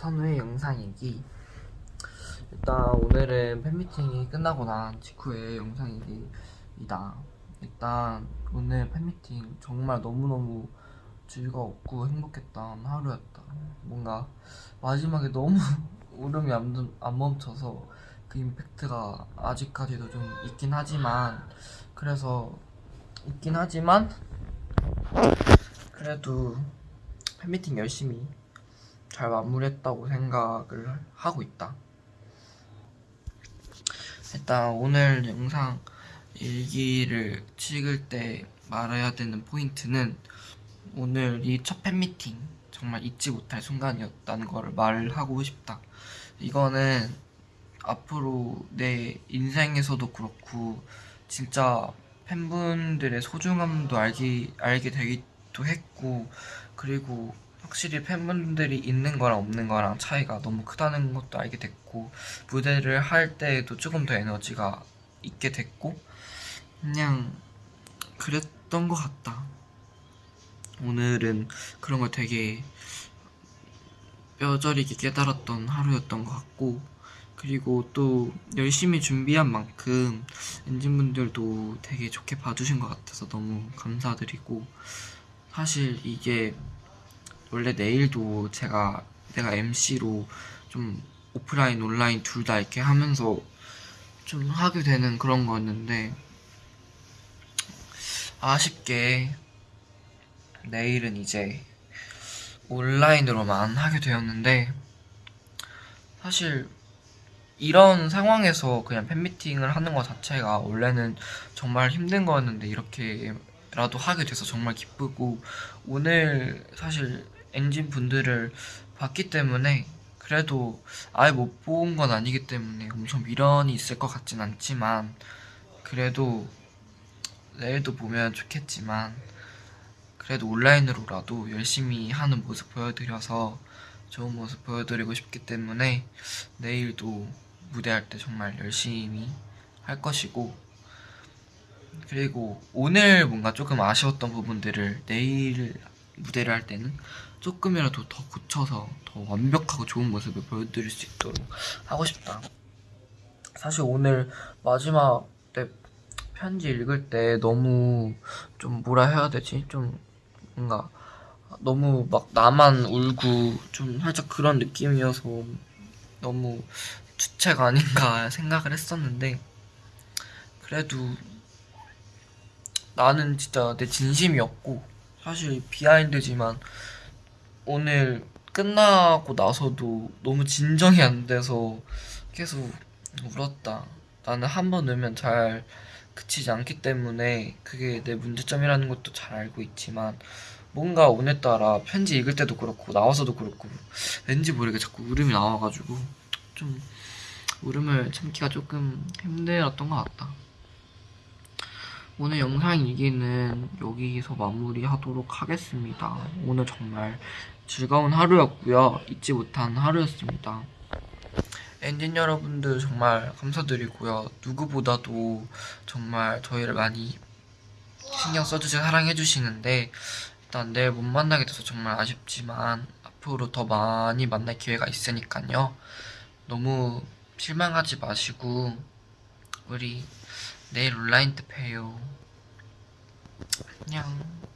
선우의 영상이기. 일단 오늘은 팬미팅이 끝나고 난 직후의 영상이기이다. 일단 오늘 팬미팅 정말 너무너무 즐거웠고 행복했던 하루였다. 뭔가 마지막에 너무 울음이 안, 안 멈춰서 그 임팩트가 아직까지도 좀 있긴 하지만 그래서 있긴 하지만 그래도 팬미팅 열심히 잘 마무리했다고 생각을 하고 있다. 일단 오늘 영상 일기를 찍을 때 말해야 되는 포인트는 오늘 이 첫 팬미팅 정말 잊지 못할 순간이었다는 거를 말하고 싶다. 이거는 앞으로 내 인생에서도 그렇고 진짜 팬분들의 소중함도 알기, 알게 되기도 했고 그리고 확실히 팬분들이 있는 거랑 없는 거랑 차이가 너무 크다는 것도 알게 됐고 무대를 할 때에도 조금 더 에너지가 있게 됐고 그냥 그랬던 것 같다. 오늘은 그런 걸 되게 뼈저리게 깨달았던 하루였던 것 같고 그리고 또 열심히 준비한 만큼 엔진분들도 되게 좋게 봐주신 것 같아서 너무 감사드리고 사실 이게 원래 내일도 제가 내가 MC로 좀 오프라인 온라인 둘 다 이렇게 하면서 좀 하게 되는 그런 거였는데 아쉽게 내일은 이제 온라인으로만 하게 되었는데 사실 이런 상황에서 그냥 팬미팅을 하는 것 자체가 원래는 정말 힘든 거였는데 이렇게라도 하게 돼서 정말 기쁘고 오늘 사실 엔진 분들을 봤기 때문에 그래도 아예 못 본 건 아니기 때문에 엄청 미련이 있을 것 같진 않지만 그래도 내일도 보면 좋겠지만 그래도 온라인으로라도 열심히 하는 모습 보여드려서 좋은 모습 보여드리고 싶기 때문에 내일도 무대할 때 정말 열심히 할 것이고 그리고 오늘 뭔가 조금 아쉬웠던 부분들을 내일 무대를 할 때는 조금이라도 더 고쳐서 더 완벽하고 좋은 모습을 보여드릴 수 있도록 하고 싶다. 사실 오늘 마지막 때 편지 읽을 때 너무 좀 뭐라 해야 되지? 좀 뭔가 너무 막 나만 울고 좀 살짝 그런 느낌이어서 너무 주체가 아닌가 생각을 했었는데 그래도 나는 진짜 내 진심이었고 사실 비하인드지만 오늘 끝나고 나서도 너무 진정이 안 돼서 계속 울었다. 나는 한 번 울면 잘 그치지 않기 때문에 그게 내 문제점이라는 것도 잘 알고 있지만 뭔가 오늘따라 편지 읽을 때도 그렇고 나와서도 그렇고 왠지 모르게 자꾸 울음이 나와가지고 좀 울음을 참기가 조금 힘들었던 것 같다. 오늘 영상 일기는 여기서 마무리하도록 하겠습니다. 오늘 정말 즐거운 하루였고요. 잊지 못한 하루였습니다. 엔진 여러분들 정말 감사드리고요. 누구보다도 정말 저희를 많이 신경 써주시고 사랑해주시는데 일단 내일 못 만나게 돼서 정말 아쉽지만 앞으로 더 많이 만날 기회가 있으니까요. 너무 실망하지 마시고 우리 내일 온라인 때 봬요. 안녕.